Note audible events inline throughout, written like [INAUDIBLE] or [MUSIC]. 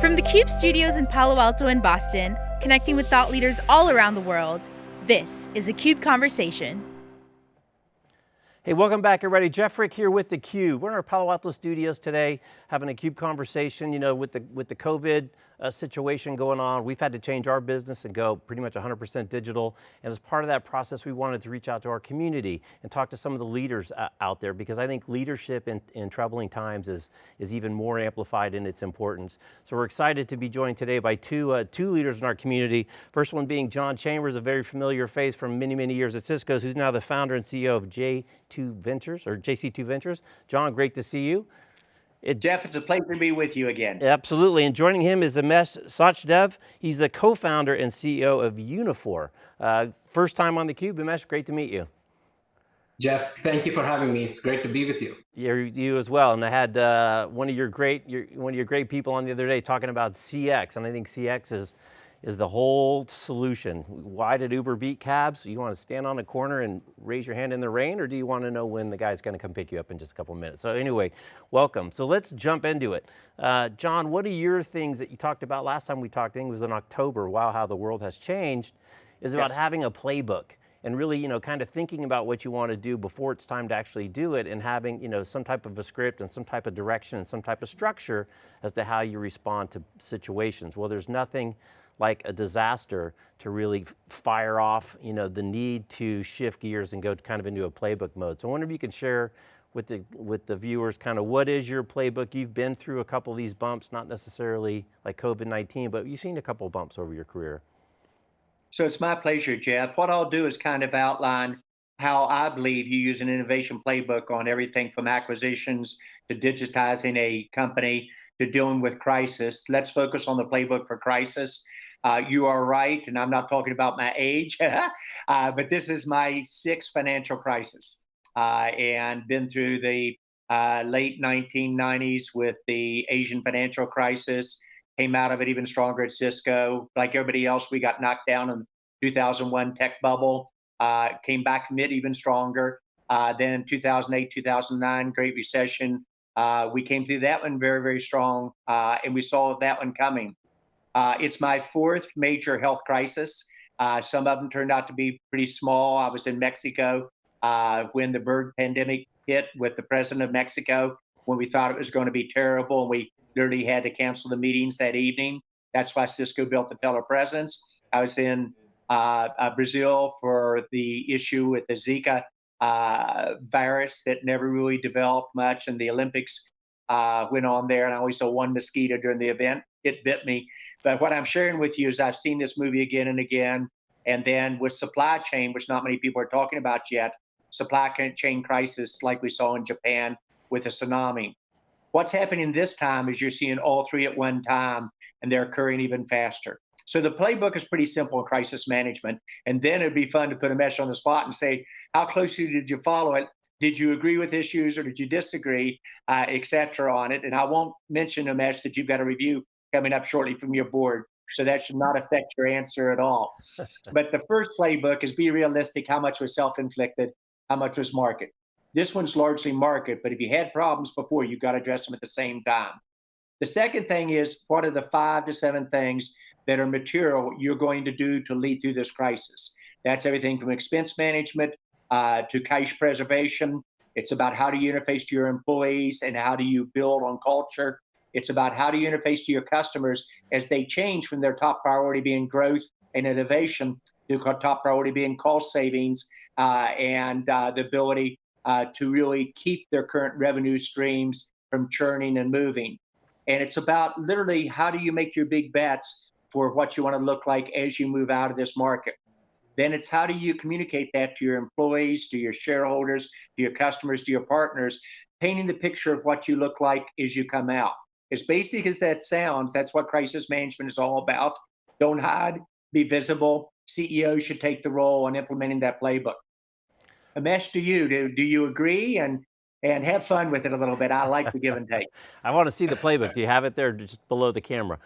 From the CUBE studios in Palo Alto and Boston, connecting with thought leaders all around the world, this is a CUBE Conversation. Hey, welcome back everybody. Jeff Frick here with theCUBE. We're in our Palo Alto studios today, having a CUBE conversation, you know, with the, with the COVID uh, situation going on. We've had to change our business and go pretty much 100% digital. And as part of that process, we wanted to reach out to our community and talk to some of the leaders uh, out there because I think leadership in, in troubling times is, is even more amplified in its importance. So we're excited to be joined today by two, uh, two leaders in our community. First one being John Chambers, a very familiar face from many, many years at Cisco's, who's now the founder and CEO of J2 Ventures, or JC2 Ventures. John, great to see you. It, Jeff, it's a pleasure to be with you again. Absolutely, and joining him is Umesh Sachdev. He's the co-founder and CEO of Uniphore. Uh, first time on theCUBE, Umesh, great to meet you. Jeff, thank you for having me. It's great to be with you. you you as well. And I had uh, one of your great, your, one of your great people on the other day talking about CX, and I think CX is is the whole solution. Why did Uber beat cabs? You want to stand on a corner and raise your hand in the rain, or do you want to know when the guy's going to come pick you up in just a couple minutes? So anyway, welcome. So let's jump into it. Uh, John, what are your things that you talked about last time we talked, I think it was in October, wow, how the world has changed, is about yes. having a playbook and really, you know, kind of thinking about what you want to do before it's time to actually do it and having, you know, some type of a script and some type of direction and some type of structure as to how you respond to situations. Well, there's nothing like a disaster to really fire off you know, the need to shift gears and go kind of into a playbook mode. So I wonder if you could share with the, with the viewers kind of what is your playbook? You've been through a couple of these bumps, not necessarily like COVID-19, but you've seen a couple of bumps over your career. So it's my pleasure, Jeff. What I'll do is kind of outline how I believe you use an innovation playbook on everything from acquisitions to digitizing a company to dealing with crisis. Let's focus on the playbook for crisis. Uh, you are right, and I'm not talking about my age, [LAUGHS] uh, but this is my sixth financial crisis, uh, and been through the uh, late 1990s with the Asian financial crisis. Came out of it even stronger at Cisco. Like everybody else, we got knocked down in 2001 tech bubble. Uh, came back it even stronger. Uh, then 2008, 2009, Great Recession. we came through that one very, very strong, and we saw that one coming. Uh, it's my fourth major health crisis. Uh, some of them turned out to be pretty small. I was in Mexico uh, when the bird pandemic hit with the president of Mexico, when we thought it was going to be terrible, and we literally had to cancel the meetings that evening. That's why Cisco built the telepresence. I was in uh, uh, Brazil for the issue with the Zika uh, virus that never really developed much, and the Olympics went on there, and I only saw one mosquito during the event it bit me. But what I'm sharing with you is I've seen this movie again and again. And then with supply chain, which not many people are talking about yet, supply chain crisis like we saw in Japan with a tsunami. What's happening this time is you're seeing all three at one time and they're occurring even faster. So the playbook is pretty simple in crisis management. And then it'd be fun to put Umesh on the spot and say, how closely did you follow it? Did you agree with issues or did you disagree, uh, et cetera, on it? And I won't mention, Umesh that you've got to review coming up shortly from your board. So that should not affect your answer at all. [LAUGHS] but the first playbook is be realistic. How much was self-inflicted? How much was market? This one's largely market, but if you had problems before, you've got to address them at the same time. The second thing is what are the five to seven things that are material you're going to do to lead through this crisis? That's everything from expense management uh, to cash preservation. It's about how do you interface to your employees and how do you build on culture it's about how do you interface to your customers as they change from their top priority being growth and innovation to top priority being cost savings uh, and uh, the ability uh, to really keep their current revenue streams from churning and moving. And it's about literally how do you make your big bets for what you want to look like as you move out of this market. Then it's how do you communicate that to your employees, to your shareholders, to your customers, to your partners, painting the picture of what you look like as you come out. As basic as that sounds, that's what crisis management is all about. Don't hide, be visible. CEOs should take the role in implementing that playbook. Umesh, to you, do, do you agree? And and have fun with it a little bit. I like the give and take. [LAUGHS] I want to see the playbook. Do you have it there just below the camera?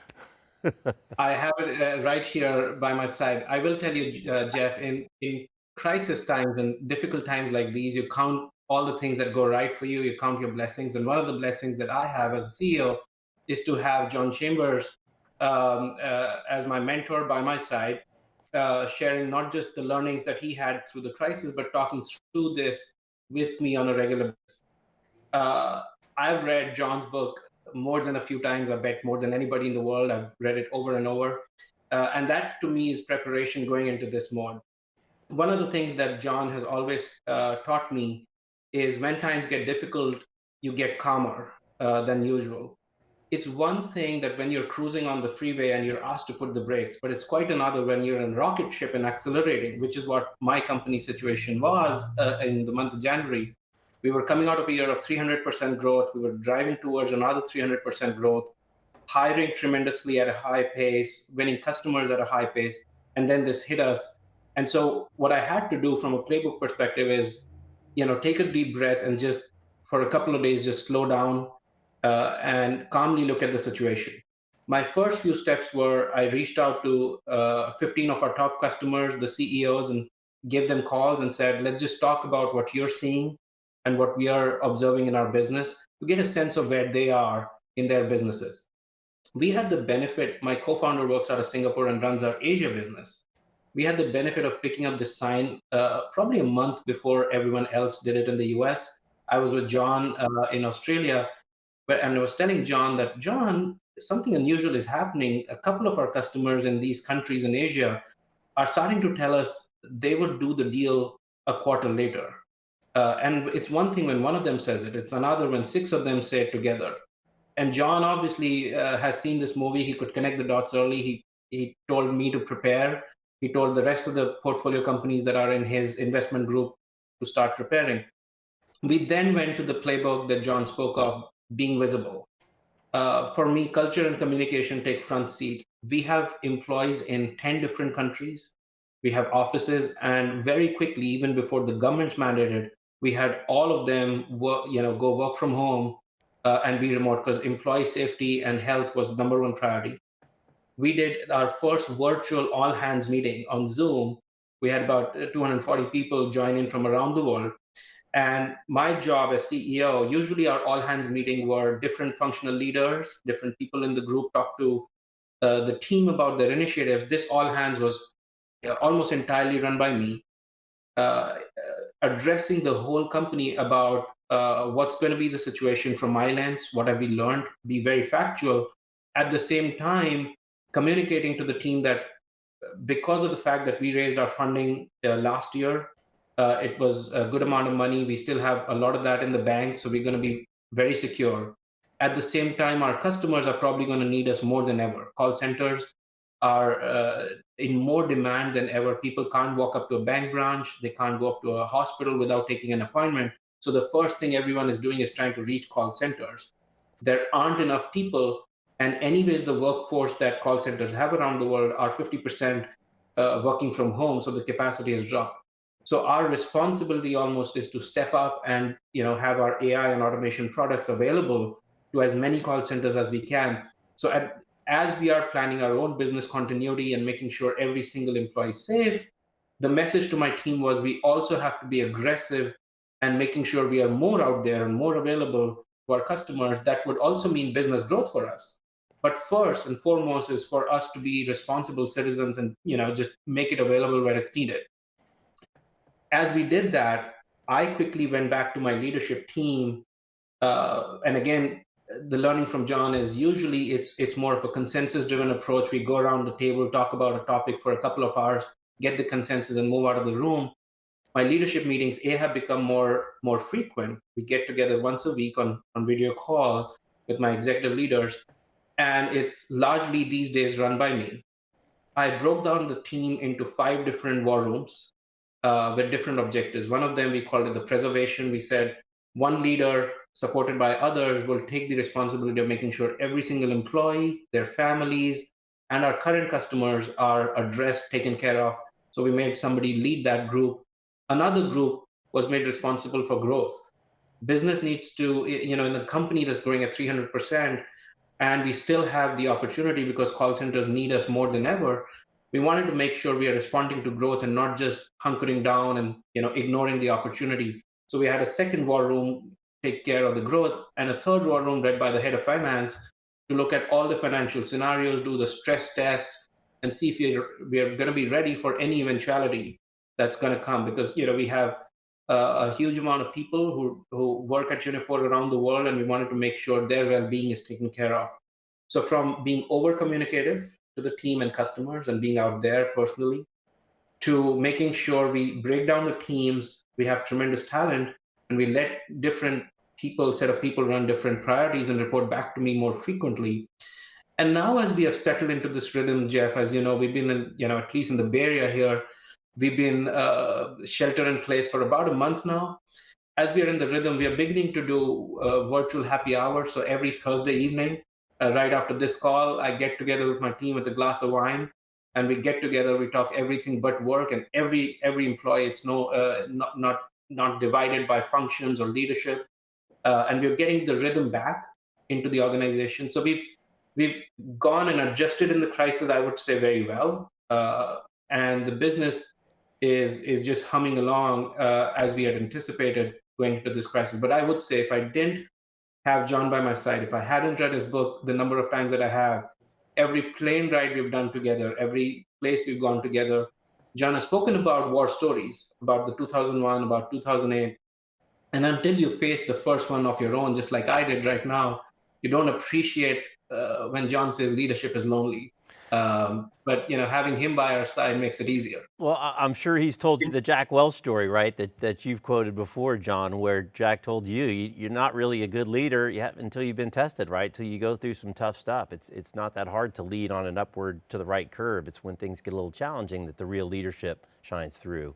[LAUGHS] I have it uh, right here by my side. I will tell you, uh, Jeff, in, in crisis times and difficult times like these, you count all the things that go right for you, you count your blessings. And one of the blessings that I have as a CEO is to have John Chambers um, uh, as my mentor by my side, uh, sharing not just the learnings that he had through the crisis, but talking through this with me on a regular basis. Uh, I've read John's book more than a few times. I bet more than anybody in the world. I've read it over and over. Uh, and that to me is preparation going into this mode. One of the things that John has always uh, taught me is when times get difficult, you get calmer uh, than usual. It's one thing that when you're cruising on the freeway and you're asked to put the brakes, but it's quite another when you're in a rocket ship and accelerating, which is what my company situation was uh, in the month of January. We were coming out of a year of 300% growth. We were driving towards another 300% growth, hiring tremendously at a high pace, winning customers at a high pace. And then this hit us. And so what I had to do from a playbook perspective is, you know, take a deep breath and just for a couple of days, just slow down uh, and calmly look at the situation. My first few steps were I reached out to uh, 15 of our top customers, the CEOs, and gave them calls and said, let's just talk about what you're seeing and what we are observing in our business to get a sense of where they are in their businesses. We had the benefit, my co-founder works out of Singapore and runs our Asia business. We had the benefit of picking up this sign uh, probably a month before everyone else did it in the US. I was with John uh, in Australia, but, and I was telling John that, John, something unusual is happening. A couple of our customers in these countries in Asia are starting to tell us they would do the deal a quarter later. Uh, and it's one thing when one of them says it, it's another when six of them say it together. And John obviously uh, has seen this movie. He could connect the dots early. He, he told me to prepare. He told the rest of the portfolio companies that are in his investment group to start preparing. We then went to the playbook that John spoke of, being visible. Uh, for me, culture and communication take front seat. We have employees in 10 different countries. We have offices, and very quickly, even before the government's mandated, we had all of them work, you know, go work from home uh, and be remote because employee safety and health was number one priority. We did our first virtual all hands meeting on Zoom. We had about uh, 240 people join in from around the world. And my job as CEO, usually our all hands meeting were different functional leaders, different people in the group talk to uh, the team about their initiatives. This all hands was uh, almost entirely run by me. Uh, addressing the whole company about uh, what's going to be the situation from my lens, what have we learned, be very factual. At the same time, communicating to the team that because of the fact that we raised our funding uh, last year, uh, it was a good amount of money. We still have a lot of that in the bank, so we're going to be very secure. At the same time, our customers are probably going to need us more than ever. Call centers are uh, in more demand than ever. People can't walk up to a bank branch, they can't go up to a hospital without taking an appointment. So the first thing everyone is doing is trying to reach call centers. There aren't enough people. And anyways, the workforce that call centers have around the world are 50% uh, working from home. So the capacity has dropped. So our responsibility almost is to step up and you know have our AI and automation products available to as many call centers as we can. So at, as we are planning our own business continuity and making sure every single employee is safe, the message to my team was we also have to be aggressive and making sure we are more out there and more available to our customers. That would also mean business growth for us. But first and foremost is for us to be responsible citizens and you know just make it available where it's needed. As we did that, I quickly went back to my leadership team. Uh, and again, the learning from John is usually it's it's more of a consensus driven approach. We go around the table, talk about a topic for a couple of hours, get the consensus and move out of the room. My leadership meetings A have become more more frequent. We get together once a week on, on video call with my executive leaders. And it's largely these days run by me. I broke down the team into five different war rooms uh, with different objectives. One of them we called it the preservation. We said one leader supported by others, will take the responsibility of making sure every single employee, their families, and our current customers are addressed, taken care of. So we made somebody lead that group. Another group was made responsible for growth. Business needs to, you know, in a company that's growing at 300%, and we still have the opportunity because call centers need us more than ever. We wanted to make sure we are responding to growth and not just hunkering down and you know ignoring the opportunity. So we had a second war room take care of the growth, and a third war room led by the head of finance to look at all the financial scenarios, do the stress test, and see if we're, we're going to be ready for any eventuality that's going to come. Because you know we have uh, a huge amount of people who who work at Uniphore around the world, and we wanted to make sure their well-being is taken care of. So from being over communicative to the team and customers, and being out there personally, to making sure we break down the teams, we have tremendous talent, and we let different people, set of people run different priorities and report back to me more frequently. And now as we have settled into this rhythm, Jeff, as you know, we've been in, you know, at least in the Bay Area here, we've been uh, shelter in place for about a month now. As we are in the rhythm, we are beginning to do uh, virtual happy hour. So every Thursday evening, uh, right after this call, I get together with my team with a glass of wine and we get together, we talk everything but work and every every employee, it's no uh, not, not, not divided by functions or leadership uh, and we're getting the rhythm back into the organization. So we've we've gone and adjusted in the crisis, I would say, very well, uh, and the business is is just humming along uh, as we had anticipated going into this crisis. But I would say, if I didn't have John by my side, if I hadn't read his book the number of times that I have, every plane ride we've done together, every place we've gone together, John has spoken about war stories, about the 2001, about 2008, and until you face the first one of your own, just like I did right now, you don't appreciate uh, when John says leadership is lonely. Um, but you know, having him by our side makes it easier. Well, I'm sure he's told you the Jack Welch story, right? That that you've quoted before, John, where Jack told you, you are not really a good leader yet until you've been tested, right? Till you go through some tough stuff. It's it's not that hard to lead on an upward to the right curve. It's when things get a little challenging that the real leadership shines through.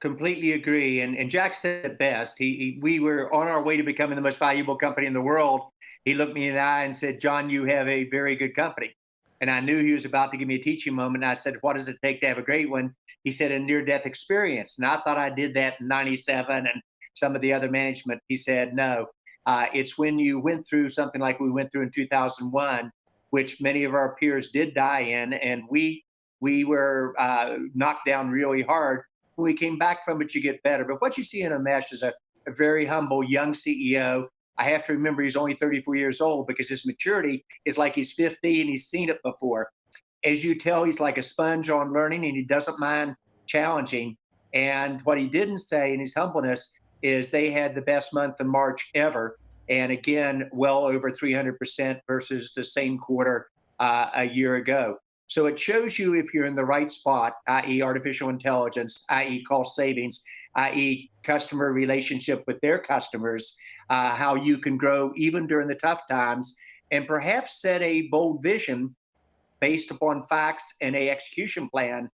Completely agree. And, and Jack said it best. He, he, we were on our way to becoming the most valuable company in the world. He looked me in the eye and said, John, you have a very good company. And I knew he was about to give me a teaching moment. I said, What does it take to have a great one? He said, A near death experience. And I thought I did that in 97 and some of the other management. He said, No, uh, it's when you went through something like we went through in 2001, which many of our peers did die in. And we we were uh, knocked down really hard when we came back from it, you get better. But what you see in Umesh is a, a very humble young CEO. I have to remember he's only 34 years old because his maturity is like he's 50 and he's seen it before. As you tell, he's like a sponge on learning and he doesn't mind challenging. And what he didn't say in his humbleness is they had the best month in March ever. And again, well over 300% versus the same quarter uh, a year ago. So it shows you if you're in the right spot, i.e., artificial intelligence, i.e., cost savings, i.e., customer relationship with their customers, uh, how you can grow even during the tough times, and perhaps set a bold vision based upon facts and a execution plan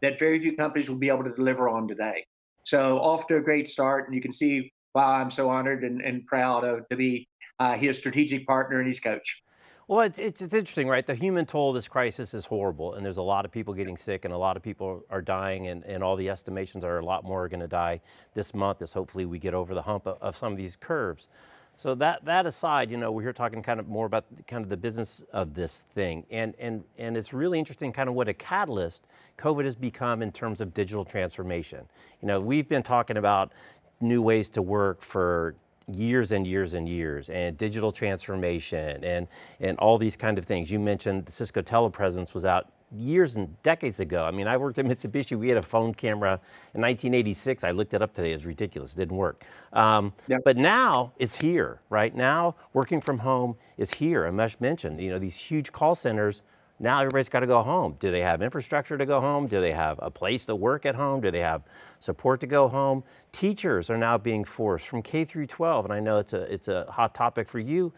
that very few companies will be able to deliver on today. So off to a great start, and you can see why I'm so honored and, and proud of, to be uh, his strategic partner and his coach. Well, it's, it's, it's, interesting, right? The human toll of this crisis is horrible, and there's a lot of people getting sick, and a lot of people are dying, and, and all the estimations are a lot more are going to die this month as hopefully we get over the hump of, of, some of these curves. So that, that aside, you know, we're here talking kind of more about kind of the business of this thing, and, and, and it's really interesting kind of what a catalyst COVID has become in terms of digital transformation. You know, we've been talking about new ways to work for years and years and years and digital transformation and, and all these kind of things. You mentioned the Cisco telepresence was out years and decades ago. I mean, I worked at [LAUGHS] Mitsubishi, we had a phone camera in 1986. I looked it up today, it was ridiculous, it didn't work. Um. But now it's here, right? Now working from home is here. Umesh mentioned, you know, these huge call centers now everybody's got to go home. Do they have infrastructure to go home? Do they have a place to work at home? Do they have support to go home? Teachers are now being forced from K through 12, and I know it's a, it's a hot topic for you,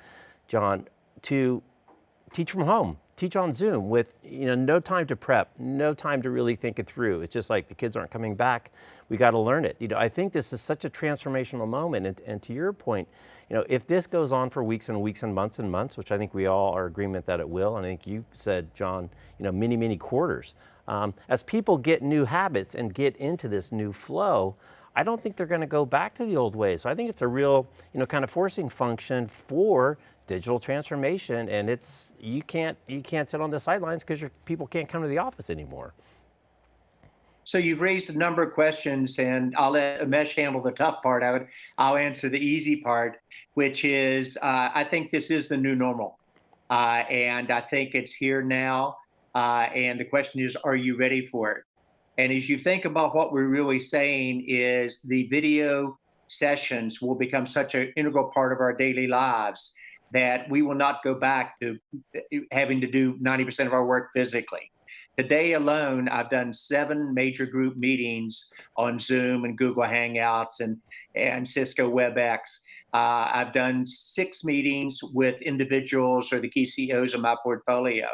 John, to teach from home, teach on Zoom with you know, no time to prep, no time to really think it through. It's just like the kids aren't coming back. We got to learn it. You know, I think this is such a transformational moment. And, and to your point, you know, if this goes on for weeks and weeks and months and months, which I think we all are agreement that it will, and I think you said, John, you know, many, many quarters. Um, as people get new habits and get into this new flow, I don't think they're going to go back to the old ways. So I think it's a real, you know, kind of forcing function for digital transformation, and it's you can't you can't sit on the sidelines because your people can't come to the office anymore. So you've raised a number of questions, and I'll let Umesh handle the tough part of it. I'll answer the easy part, which is uh, I think this is the new normal. Uh, and I think it's here now. Uh, and the question is, are you ready for it? And as you think about what we're really saying is the video sessions will become such an integral part of our daily lives that we will not go back to having to do 90% of our work physically. Today alone, I've done seven major group meetings on Zoom and Google Hangouts and, and Cisco WebEx. Uh, I've done six meetings with individuals or the key CEOs of my portfolio.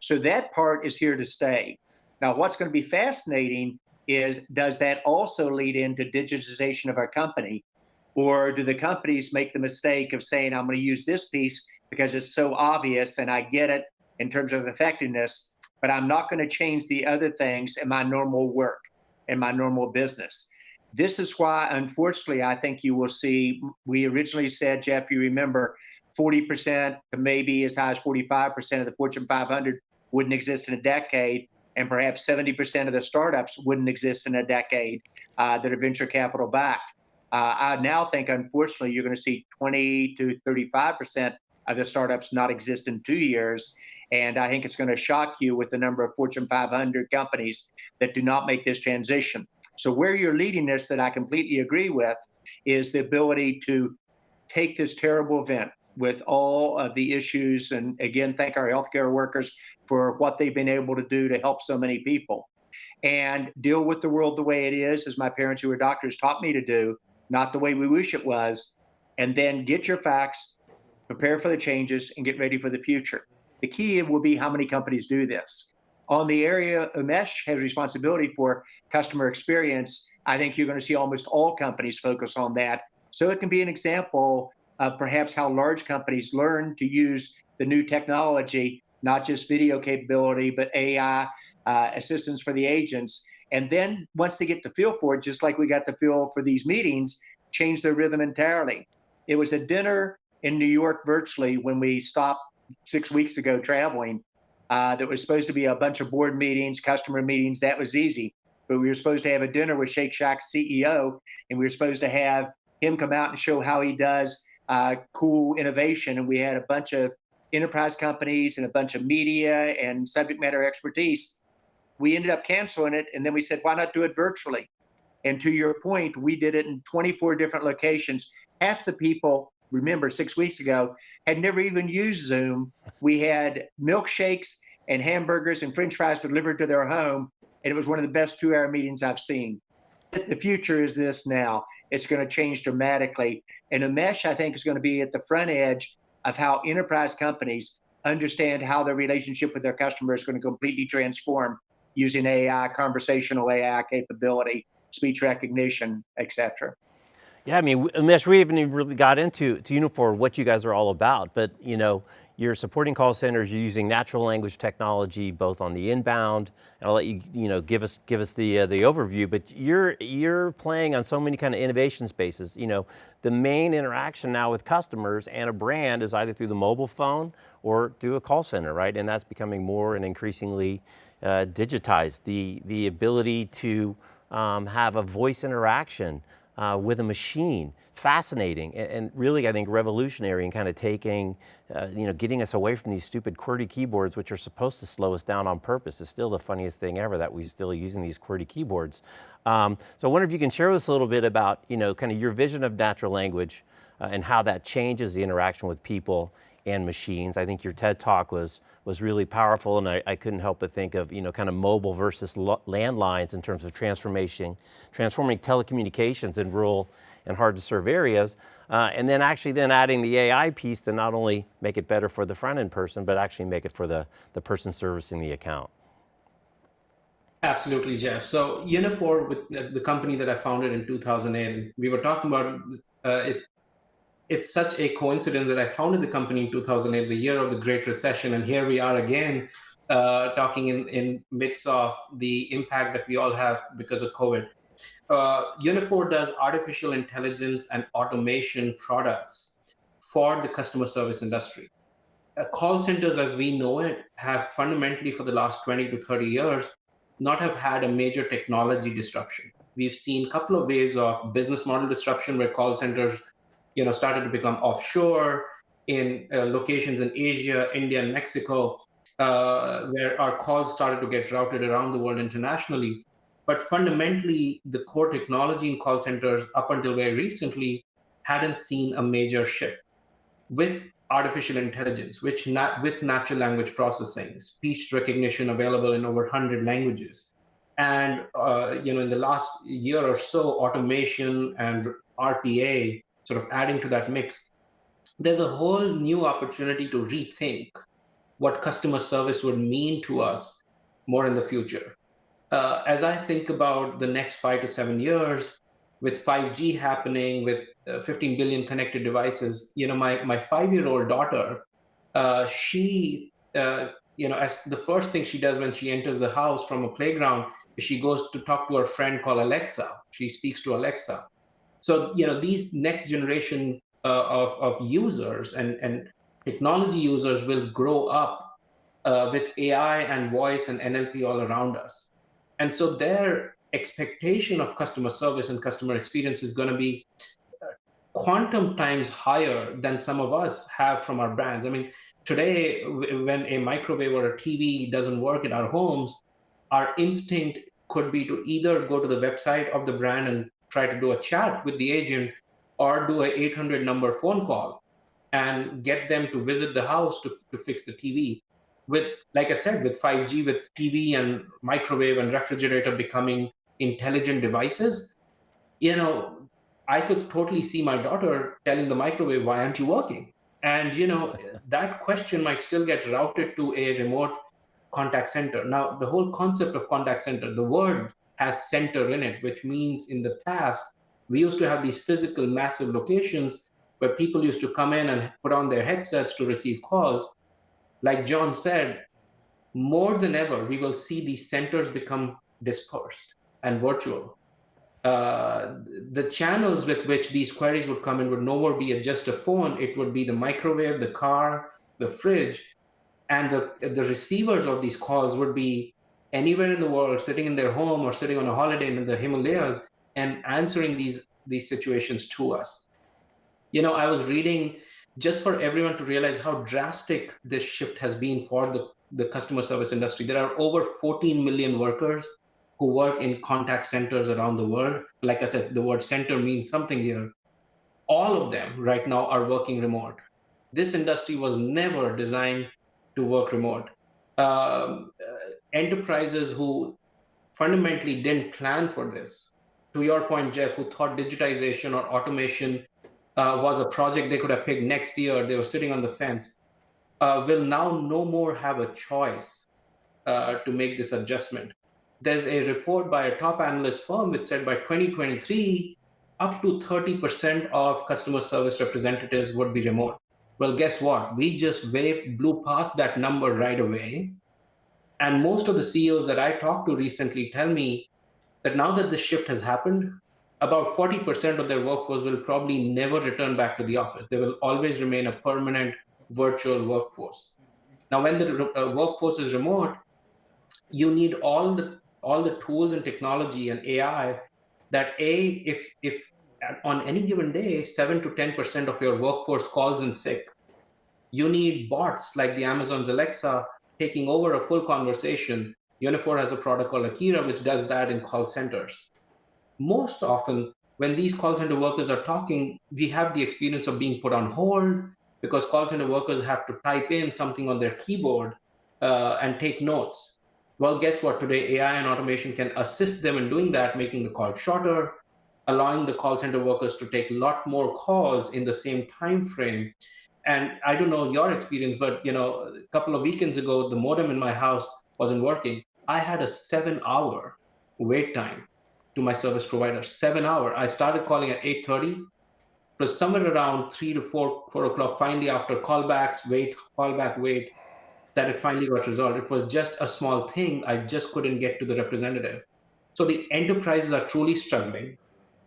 So that part is here to stay. Now, what's going to be fascinating is does that also lead into digitization of our company? Or do the companies make the mistake of saying, I'm going to use this piece because it's so obvious and I get it in terms of effectiveness, but I'm not going to change the other things in my normal work, in my normal business. This is why, unfortunately, I think you will see, we originally said, Jeff, you remember, 40% to maybe as high as 45% of the Fortune 500 wouldn't exist in a decade and perhaps 70% of the startups wouldn't exist in a decade uh, that are venture capital backed. Uh, I now think, unfortunately, you're going to see 20 to 35% of the startups not exist in two years. And I think it's going to shock you with the number of Fortune 500 companies that do not make this transition. So, where you're leading us, that I completely agree with, is the ability to take this terrible event with all of the issues. And again, thank our healthcare workers for what they've been able to do to help so many people and deal with the world the way it is, as my parents who were doctors taught me to do, not the way we wish it was. And then get your facts, prepare for the changes, and get ready for the future. The key will be how many companies do this. On the area Umesh has responsibility for customer experience, I think you're going to see almost all companies focus on that. So it can be an example of perhaps how large companies learn to use the new technology not just video capability, but AI uh, assistance for the agents. And then once they get the feel for it, just like we got the feel for these meetings, change their rhythm entirely. It was a dinner in New York virtually when we stopped six weeks ago traveling. Uh, that was supposed to be a bunch of board meetings, customer meetings. That was easy. But we were supposed to have a dinner with Shake Shack's CEO, and we were supposed to have him come out and show how he does uh, cool innovation. And we had a bunch of enterprise companies and a bunch of media and subject matter expertise. We ended up canceling it, and then we said, why not do it virtually? And to your point, we did it in 24 different locations. Half the people, remember, six weeks ago, had never even used Zoom. We had milkshakes and hamburgers and french fries delivered to their home, and it was one of the best two hour meetings I've seen. The future is this now. It's going to change dramatically. And Umesh, I think, is going to be at the front edge of how enterprise companies understand how their relationship with their customer is going to completely transform using AI, conversational AI capability, speech recognition, et cetera. Yeah, I mean, Umesh, we even really got into to Uniphore what you guys are all about, but you know, you're supporting call centers, you're using natural language technology both on the inbound, and I'll let you, you know, give us give us the uh, the overview, but you're you're playing on so many kind of innovation spaces. You know, the main interaction now with customers and a brand is either through the mobile phone or through a call center, right? And that's becoming more and increasingly digitized. The, the ability to um, have a voice interaction uh, with a machine. Fascinating and, and, really I think revolutionary in kind of taking, uh, you know, getting us away from these stupid QWERTY keyboards which are supposed to slow us down on purpose. It's still the funniest thing ever that we're still using these QWERTY keyboards. Um, so I wonder if you can share with us a little bit about, you know, kind of your vision of natural language uh, and how that changes the interaction with people and machines. I think your TED talk was was really powerful and I, I couldn't help but think of, you know, kind of mobile versus landlines in terms of transformation, transforming telecommunications in rural and hard to serve areas. Uh, and then actually then adding the AI piece to not only make it better for the front end person, but actually make it for the, the person servicing the account. Absolutely, Jeff. So Uniphore, with the company that I founded in 2008, we were talking about uh, it it's such a coincidence that I founded the company in 2008, the year of the Great Recession, and here we are again uh, talking in in midst of the impact that we all have because of COVID. Uh, Uniphore does artificial intelligence and automation products for the customer service industry. Uh, call centers, as we know it, have fundamentally for the last 20 to 30 years not have had a major technology disruption. We've seen a couple of waves of business model disruption where call centers you know, started to become offshore. in uh, locations in Asia, India, and Mexico, uh, where our calls started to get routed around the world internationally. But fundamentally, the core technology in call centers up until very recently hadn't seen a major shift. With artificial intelligence, which nat- with natural language processing, speech recognition available in over 100 languages, and uh, you know in the last year or so, automation and RPA sort of adding to that mix, there's a whole new opportunity to rethink what customer service would mean to us more in the future. Uh, as I think about the next five to seven years, with 5G happening, with uh, 15 billion connected devices, you know, my my five-year-old daughter, uh, she, uh, you know, as the first thing she does when she enters the house from a playground, she goes to talk to her friend called Alexa. She speaks to Alexa. So, you know, these next generation uh, of of users and and technology users will grow up uh, with AI and voice and NLP all around us. And so their expectation of customer service and customer experience is going to be uh, quantum times higher than some of us have from our brands. I mean, today, when a microwave or a TV doesn't work in our homes, our instinct could be to either go to the website of the brand and try to do a chat with the agent or do a 800 number phone call and get them to visit the house to, to fix the TV. With, like I said, with 5G, with TV and microwave and refrigerator becoming intelligent devices, you know, I could totally see my daughter telling the microwave, why aren't you working? And, you know, that question might still get routed to a remote contact center. Now, the whole concept of contact center, the word has center in it, which means in the past, we used to have these physical massive locations where people used to come in and put on their headsets to receive calls. Like John said, more than ever, we will see these centers become dispersed and virtual. Uh, the channels with which these queries would come in would no more be just a phone. It would be the microwave, the car, the fridge, and the, the receivers of these calls would be anywhere in the world, sitting in their home or sitting on a holiday in the Himalayas and answering these these situations to us. You know, I was reading just for everyone to realize how drastic this shift has been for the, the customer service industry. There are over 14 million workers who work in contact centers around the world. Like I said, the word center means something here. All of them right now are working remote. This industry was never designed to work remote. Um, uh, enterprises who fundamentally didn't plan for this to your point, Jeff, who thought digitization or automation uh, was a project they could have picked next year, they were sitting on the fence, uh, will now no more have a choice uh, to make this adjustment. There's a report by a top analyst firm which said by 2023, up to 30% of customer service representatives would be remote. Well, guess what? We just way blew past that number right away. And most of the CEOs that I talked to recently tell me that now that this shift has happened, about 40% of their workforce will probably never return back to the office. They will always remain a permanent virtual workforce. Now, when the uh, workforce is remote, you need all the all the tools and technology and AI that a if if on any given day seven to ten percent of your workforce calls in sick, you need bots like the Amazon's Alexa taking over a full conversation Uniphore has a product called Akeira, which does that in call centers. Most often, when these call center workers are talking, we have the experience of being put on hold because call center workers have to type in something on their keyboard uh, and take notes. Well, guess what? Today, AI and automation can assist them in doing that, making the call shorter, allowing the call center workers to take a lot more calls in the same time frame. And I don't know your experience, but you know, a couple of weekends ago, the modem in my house wasn't working, I had a seven hour wait time to my service provider. Seven hour. I started calling at 8:30. It was somewhere around three to four, four o'clock. Finally, after callbacks, wait, callback, wait, that it finally got resolved. It was just a small thing. I just couldn't get to the representative. So the enterprises are truly struggling.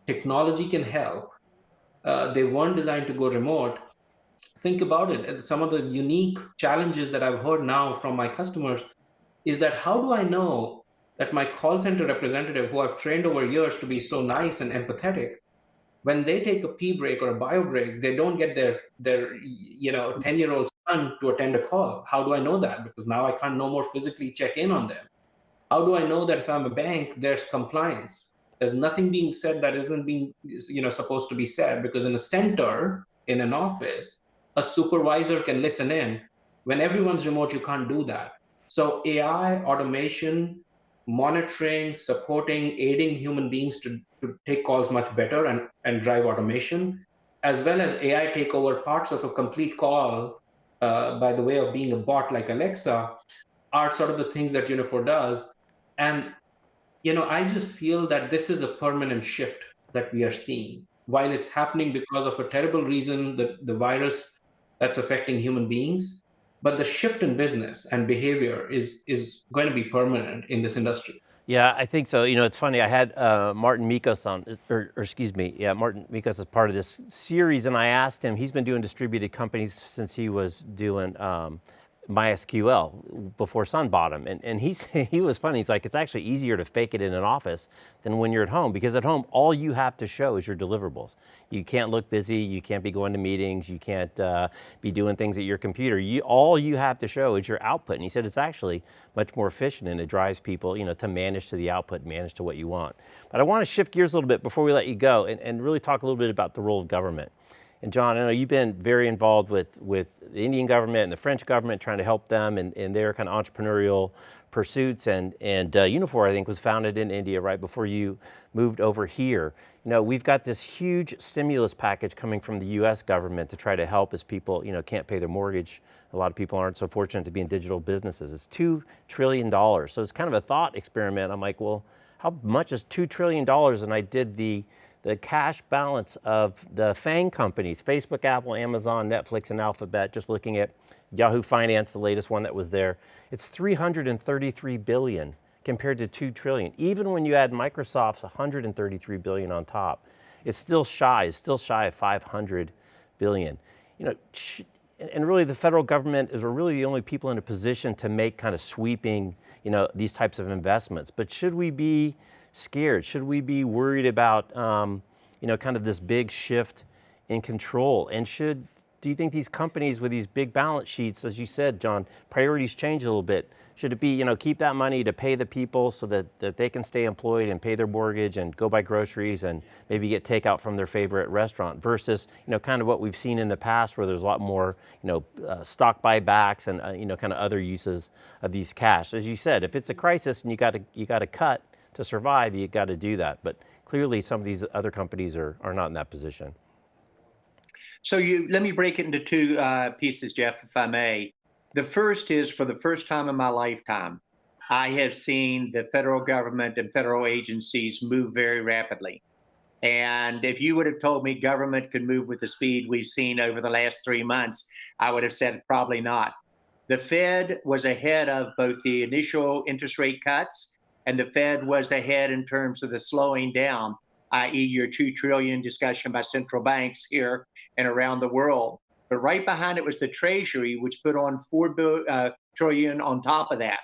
Technology can help. Uh, they weren't designed to go remote. Think about it. Some of the unique challenges that I've heard now from my customers is that how do I know that my call center representative, who I've trained over years to be so nice and empathetic, when they take a pee break or a bio break, they don't get their their you know 10 year old son to attend a call. How do I know that? Because now I can't no more physically check in on them. How do I know that if I'm a bank, there's compliance? There's nothing being said that isn't being you know supposed to be said because in a center in an office, a supervisor can listen in. When everyone's remote, you can't do that. So AI, automation, monitoring, supporting, aiding human beings to, to take calls much better and, and drive automation, as well as AI take over parts of a complete call uh, by the way of being a bot like Alexa, are sort of the things that Uniphore does. And you know, I just feel that this is a permanent shift that we are seeing. While it's happening because of a terrible reason, the, the virus that's affecting human beings, but the shift in business and behavior is is going to be permanent in this industry. Yeah, I think so. You know, it's funny. I had uh, Marten Mickos on, or, or, excuse me, yeah, Marten Mickos is part of this series, and I asked him. He's been doing distributed companies since he was doing um, MySQL before Sun bought him. And, and he's, [LAUGHS] he was funny. He's like, it's actually easier to fake it in an office than when you're at home because at home, all you have to show is your deliverables. You can't look busy. You can't be going to meetings. You can't uh, be doing things at your computer. You, all you have to show is your output. And he said it's actually much more efficient and it drives people you know, to manage to the output, manage to what you want. But I want to shift gears a little bit before we let you go and, and really talk a little bit about the role of government. And John, I know you've been very involved with, with the Indian government and the French government trying to help them in, in their kind of entrepreneurial pursuits. And, and uh, Uniphore, I think, was founded in India right before you moved over here. You know, we've got this huge stimulus package coming from the US government to try to help as people, you know, can't pay their mortgage. A lot of people aren't so fortunate to be in digital businesses. It's $2 trillion. So it's kind of a thought experiment. I'm like, well, how much is $2 trillion? And I did the the cash balance of the FANG companies, Facebook, Apple, Amazon, Netflix, and Alphabet, just looking at Yahoo Finance, the latest one that was there, it's 333 billion compared to 2 trillion. Even when you add Microsoft's 133 billion on top, it's still shy, it's still shy of 500 billion. You know, and really the federal government is really the only people in a position to make kind of sweeping, you know, these types of investments. But should we be scared? Should we be worried about, um, you know, kind of this big shift in control? And should, do you think these companies with these big balance sheets, as you said, John, priorities change a little bit? Should it be, you know, keep that money to pay the people so that, that they can stay employed and pay their mortgage and go buy groceries and maybe get takeout from their favorite restaurant versus, you know, kind of what we've seen in the past where there's a lot more, you know, uh, stock buybacks and, uh, you know, kind of other uses of these cash. As you said, if it's a crisis and you got to, you got to cut, to survive, you got to do that. But clearly some of these other companies are, are not in that position. So you let me break it into two uh, pieces, Jeff, if I may. The first is for the first time in my lifetime, I have seen the federal government and federal agencies move very rapidly. And if you would have told me government could move with the speed we've seen over the last three months, I would have said probably not. The Fed was ahead of both the initial interest rate cuts and the Fed was ahead in terms of the slowing down, i.e., your two trillion discussion by central banks here and around the world. But right behind it was the Treasury, which put on four uh, trillion on top of that.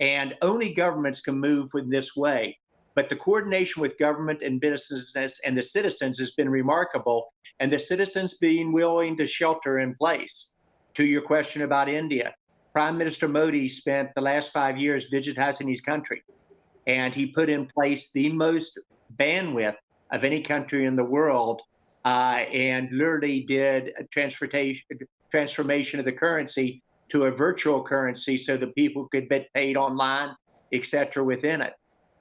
And only governments can move in this way. But the coordination with government and businesses and the citizens has been remarkable, and the citizens being willing to shelter in place. To your question about India, Prime Minister Modi spent the last five years digitizing his country and he put in place the most bandwidth of any country in the world uh, and literally did a transportation transformation of the currency to a virtual currency so that people could get paid online, et cetera, within it.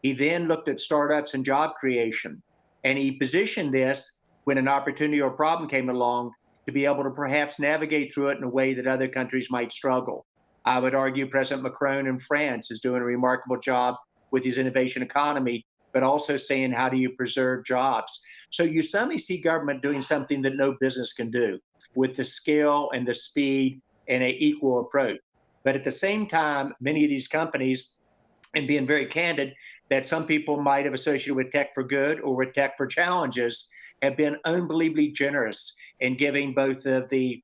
He then looked at startups and job creation, and he positioned this when an opportunity or problem came along to be able to perhaps navigate through it in a way that other countries might struggle. I would argue President Macron in France is doing a remarkable job with his innovation economy, but also saying how do you preserve jobs. So you suddenly see government doing something that no business can do with the scale and the speed and an equal approach. But at the same time, many of these companies, and being very candid, that some people might have associated with tech for good or with tech for challenges, have been unbelievably generous in giving both of the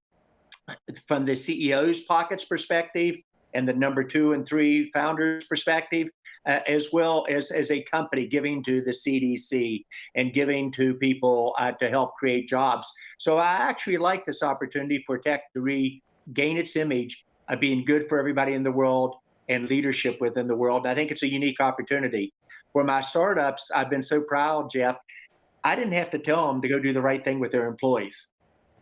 from the CEO's pockets perspective and the number two and three founders perspective, uh, as well as as a company giving to the CDC and giving to people uh, to help create jobs. So I actually like this opportunity for tech to regain its image of being good for everybody in the world and leadership within the world. And I think it's a unique opportunity. For my startups, I've been so proud, Jeff. I didn't have to tell them to go do the right thing with their employees.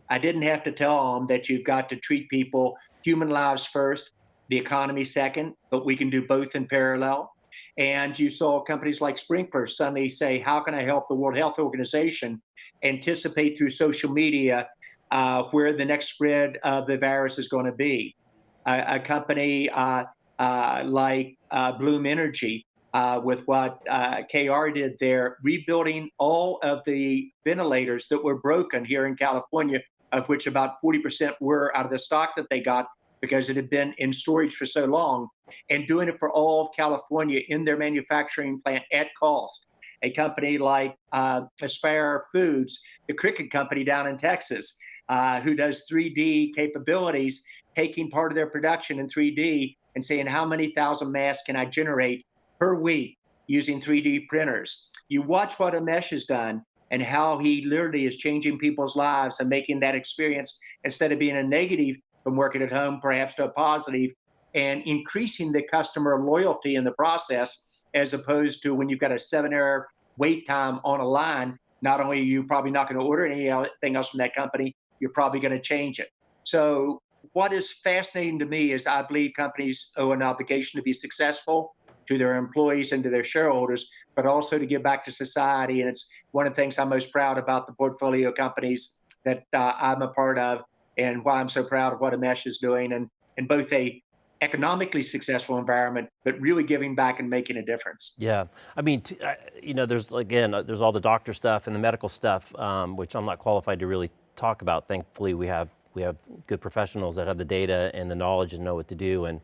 I didn't have to tell them that you've got to treat people, human lives first, the economy second, but we can do both in parallel. And you saw companies like Sprinklr suddenly say, How can I help the World Health Organization anticipate through social media uh, where the next spread of the virus is going to be? A, company uh, uh, like uh, Bloom Energy, uh, with what KR did there, rebuilding all of the ventilators that were broken here in California, of which about 40% were out of the stock that they got because it had been in storage for so long, and doing it for all of California in their manufacturing plant at cost. A company like uh, Aspire Foods, the cricket company down in Texas, uh, who does 3D capabilities, taking part of their production in 3D and saying, how many thousand masks can I generate per week using 3D printers? You watch what Umesh has done and how he literally is changing people's lives and making that experience instead of being a negative from working at home, perhaps to a positive, and increasing the customer loyalty in the process, as opposed to when you've got a seven hour wait time on a line. Not only are you probably not going to order anything else from that company, you're probably going to change it. So, what is fascinating to me is I believe companies owe an obligation to be successful to their employees and to their shareholders, but also to give back to society. And it's one of the things I'm most proud about the portfolio companies that uh, I'm a part of and why I'm so proud of what Umesh is doing and in both a economically successful environment, but really giving back and making a difference. Yeah, I mean, you know, there's again, uh, there's all the doctor stuff and the medical stuff, um, which I'm not qualified to really talk about. Thankfully, we have we have good professionals that have the data and the knowledge and know what to do. And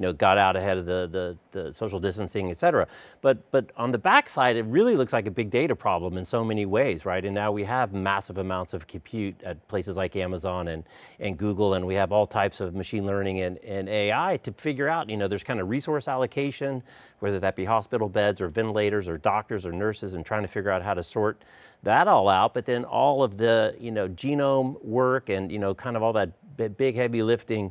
you know, got out ahead of the, the, the, social distancing, et cetera. But, but on the backside, it really looks like a big data problem in so many ways, right? And now we have massive amounts of compute at places like Amazon and, and Google, and we have all types of machine learning and, and AI to figure out, you know, there's kind of resource allocation, whether that be hospital beds or ventilators or doctors or nurses and trying to figure out how to sort that all out, but then all of the, you know, genome work and, you know, kind of all that big heavy lifting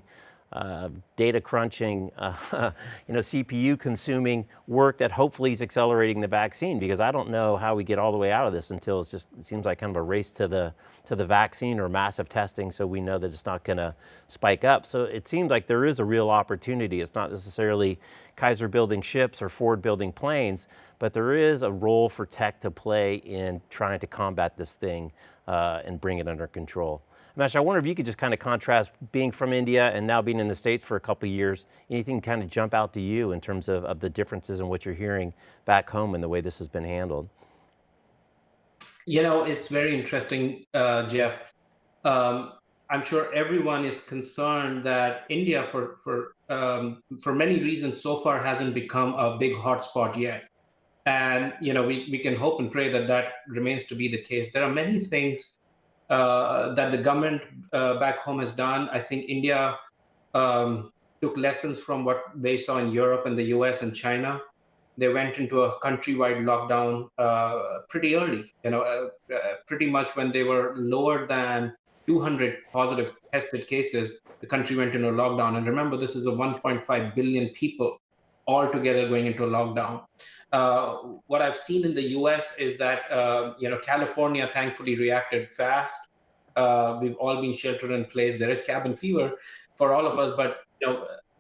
uh, data crunching, uh, [LAUGHS] you know, CPU consuming work that hopefully is accelerating the vaccine because I don't know how we get all the way out of this until just, it seems like kind of a race to the, to the vaccine or massive testing so we know that it's not going to spike up. So it seems like there is a real opportunity. It's not necessarily Kaiser building ships or Ford building planes, but there is a role for tech to play in trying to combat this thing uh, and bring it under control. Mesh, I wonder if you could just kind of contrast being from India and now being in the States for a couple years, anything kind of jump out to you in terms of, of the differences in what you're hearing back home and the way this has been handled? You know, it's very interesting, uh, Jeff. Um, I'm sure everyone is concerned that India, for for um, for many reasons, so far hasn't become a big hotspot yet. And you know, we we can hope and pray that that remains to be the case. There are many things uh, that the government uh, back home has done. I think India um, took lessons from what they saw in Europe and the US and China. They went into a countrywide lockdown uh, pretty early, you know, uh, uh, pretty much when they were lower than 200 positive tested cases, the country went into a lockdown. And remember, this is a 1.5 billion people all together going into a lockdown. Uh, what I've seen in the U.S. is that uh, you know California thankfully reacted fast. Uh, we've all been sheltered in place. There is cabin fever for all of us, but you know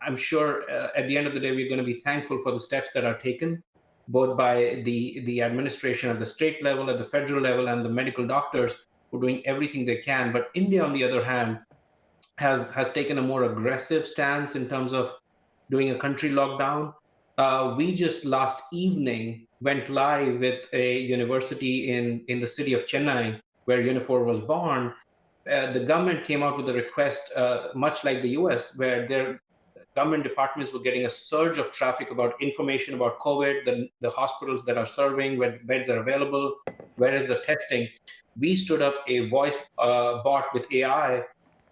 I'm sure uh, at the end of the day we're going to be thankful for the steps that are taken, both by the the administration at the state level, at the federal level, and the medical doctors who are doing everything they can. But India, on the other hand, has has taken a more aggressive stance in terms of doing a country lockdown uh, we just last evening went live with a university in, in the city of Chennai, where Uniphore was born. Uh, the government came out with a request, uh, much like the US, where their government departments were getting a surge of traffic about information about COVID, the, the hospitals that are serving, where beds are available, where is the testing. We stood up a voice uh, bot with AI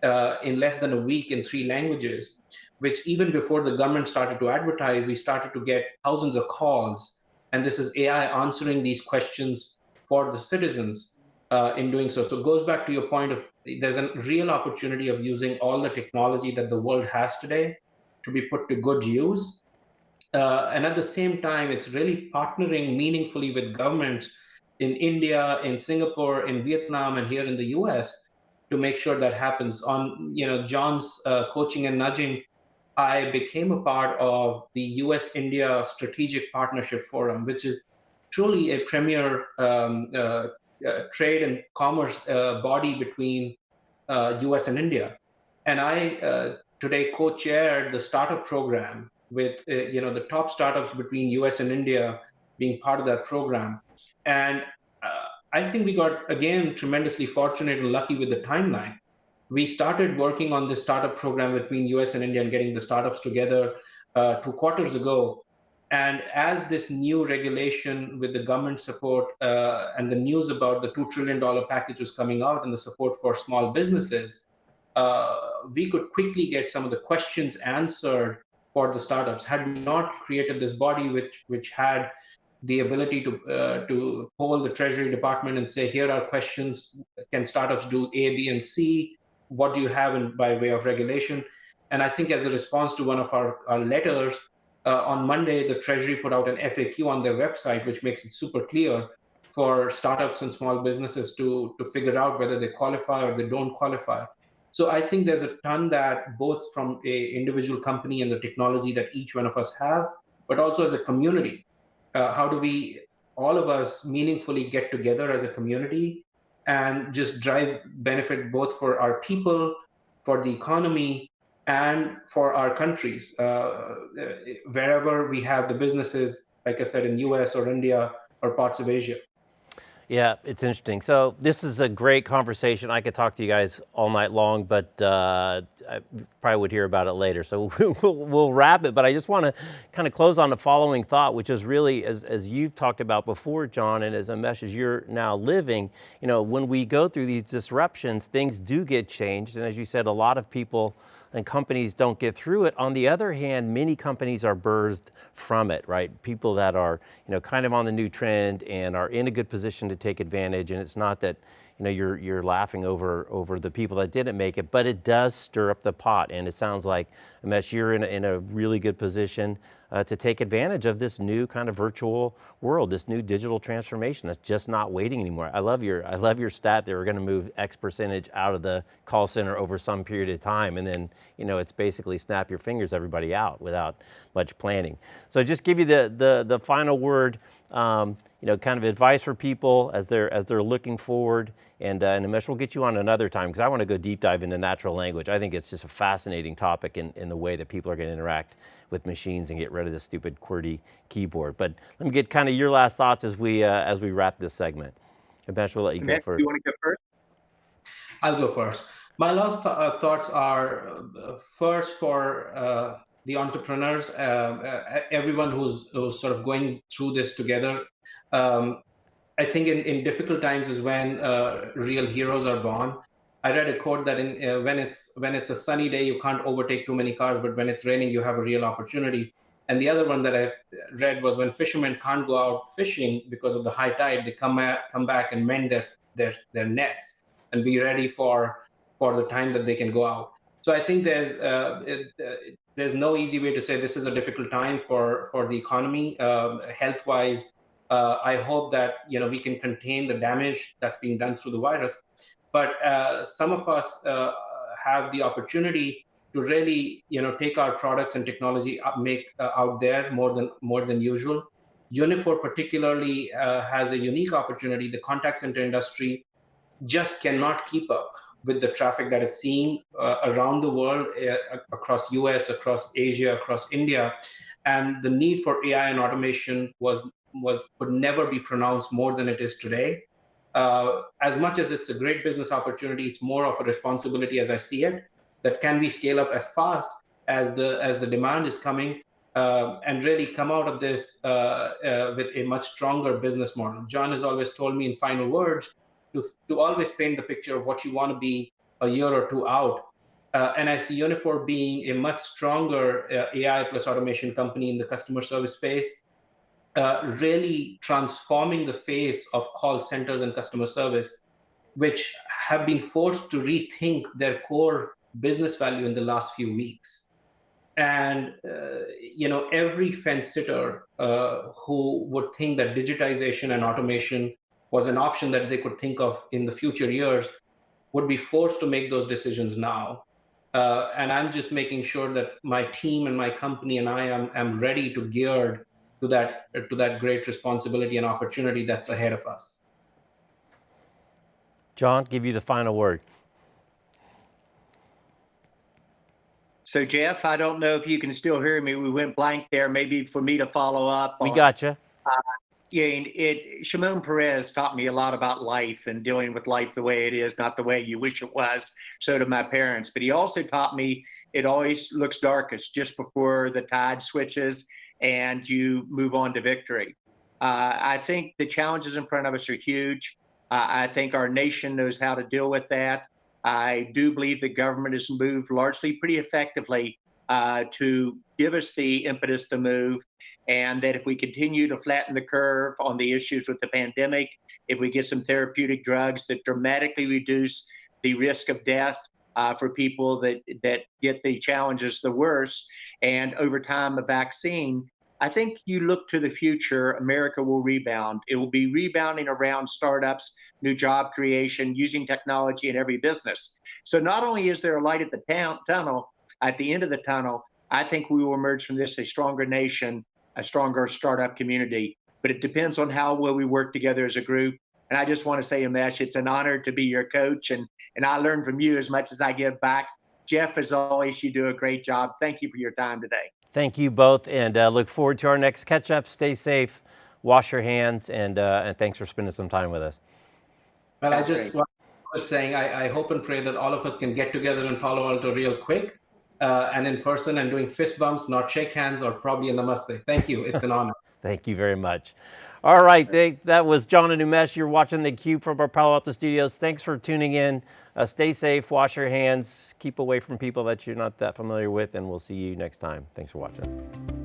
uh, in less than a week in three languages, which even before the government started to advertise, we started to get thousands of calls. And this is AI answering these questions for the citizens uh, in doing so. So it goes back to your point of there's a real opportunity of using all the technology that the world has today to be put to good use. Uh, and at the same time, it's really partnering meaningfully with governments in India, in Singapore, in Vietnam, and here in the US to make sure that happens. On you know John's uh, coaching and nudging, I became a part of the US India Strategic Partnership Forum, which is truly a premier um, uh, uh, trade and commerce uh, body between US uh, and India. And I today co-chaired the startup program with you know the top startups between US and India being part of that program. And I think we got, again, tremendously fortunate and lucky with the timeline. We started working on this startup program between US and India and getting the startups together uh, two quarters ago. And as this new regulation with the government support uh, and the news about the $2 trillion package was coming out and the support for small businesses, uh, we could quickly get some of the questions answered for the startups. Had we not created this body which, which had the ability to uh, to poll the Treasury Department and say, here are questions: Can startups do A, B, and C? What do you have in, by way of regulation? And I think as a response to one of our, our letters uh, on Monday, the Treasury put out an FAQ on their website, which makes it super clear for startups and small businesses to to figure out whether they qualify or they don't qualify. So I think there's a ton that both from a individual company and the technology that each one of us have, but also as a community uh, how do we all of us meaningfully get together as a community and just drive benefit both for our people for the economy and for our countries. Uh, wherever we have the businesses like i said in us or india or parts of asia yeah, it's interesting. So this is a great conversation. I could talk to you guys all night long, but uh, I probably would hear about it later. So [LAUGHS] we'll, we'll wrap it, but I just want to kind of close on the following thought, which is really, as, as you've talked about before, John, and as a message you're now living, you know, when we go through these disruptions, things do get changed. And as you said, a lot of people and companies don't get through it. On the other hand, many companies are birthed from it, right? People that are, you know, kind of on the new trend and are in a good position to take advantage. And it's not that, you know, you're, you're laughing over, over the people that didn't make it, but it does stir up the pot. And it sounds like, Umesh, you're in a, in a really good position uh, to take advantage of this new kind of virtual world, this new digital transformation that's just not waiting anymore. I love your, I love your stat that we're going to move X percentage out of the call center over some period of time. And then, you know, it's basically snap your fingers everybody out without much planning. So just give you the, the, the final word, um, you know, kind of advice for people as they're, as they're looking forward. And, uh, and Umesh, we'll get you on another time because I want to go deep dive into natural language. I think it's just a fascinating topic in, in the way that people are going to interact with machines and get rid of the stupid QWERTY keyboard. But let me get kind of your last thoughts as we, uh, as we wrap this segment. Umesh, we'll let you go first. You want to go first? I'll go first. My last th uh, thoughts are uh, first for uh, the entrepreneurs, uh, uh, everyone who's, who's, sort of going through this together. Um, I think in, in difficult times is when uh, real heroes are born. I read a quote that in, uh, when it's when it's a sunny day, you can't overtake too many cars, but when it's raining, you have a real opportunity. And the other one that I read was when fishermen can't go out fishing because of the high tide, they come back, come back and mend their their their nets and be ready for for the time that they can go out. So I think there's uh, it, uh, there's no easy way to say this is a difficult time for for the economy, um, health wise. Uh, I hope that you know we can contain the damage that's being done through the virus, but uh, some of us uh, have the opportunity to really you know take our products and technology up, make uh, out there more than more than usual. Uniphore particularly uh, has a unique opportunity. The contact center industry just cannot keep up with the traffic that it's seeing uh, around the world, across US, across Asia, across India, and the need for AI and automation was was would never be pronounced more than it is today uh, as much as it's a great business opportunity, it's more of a responsibility as I see it, that can we scale up as fast as the, as the demand is coming uh, and really come out of this uh, uh, with a much stronger business model. John has always told me in final words to, to always paint the picture of what you want to be a year or two out Uh, and I see Uniphore being a much stronger uh, AI plus automation company in the customer service space, uh, really transforming the face of call centers and customer service, which have been forced to rethink their core business value in the last few weeks. And uh, you know, every fence sitter uh, who would think that digitization and automation was an option that they could think of in the future years would be forced to make those decisions now. Uh, and I'm just making sure that my team and my company and I am, am ready to geared to that to that great responsibility and opportunity that's ahead of us. John, give you the final word. So Jeff, I don't know if you can still hear me. We went blank there. Maybe for me to follow up. We on- got you. Uh, yeah, and it Shimon Peres taught me a lot about life and dealing with life the way it is, not the way you wish it was. So did my parents. But he also taught me it always looks darkest just before the tide switches and you move on to victory. Uh, I think the challenges in front of us are huge. Uh, I think our nation knows how to deal with that. I do believe the government has moved largely pretty effectively uh, to give us the impetus to move. And that if we continue to flatten the curve on the issues with the pandemic, if we get some therapeutic drugs that dramatically reduce the risk of death uh, for people that, that get the challenges the worst, and over time, a vaccine, I think you look to the future, America will rebound. It will be rebounding around startups, new job creation, using technology in every business. So not only is there a light at the town, tunnel, at the end of the tunnel, I think we will emerge from this a stronger nation, a stronger startup community. But it depends on how well we work together as a group. And I just want to say, Umesh, it's an honor to be your coach, and and I learn from you as much as I give back. Jeff, as always, you do a great job. Thank you for your time today. Thank you both, and uh, look forward to our next catch up. Stay safe, wash your hands, and uh, and thanks for spending some time with us. Well, I just great. want to saying I, I hope and pray that all of us can get together in Palo Alto real quick uh, and in person and doing fist bumps, not shake hands or probably a namaste. Thank you. It's an honor. [LAUGHS] Thank you very much. All right, they, that was John and Umesh. You're watching theCUBE from our Palo Alto studios. Thanks for tuning in. Uh, stay safe, wash your hands, keep away from people that you're not that familiar with, and we'll see you next time. Thanks for watching.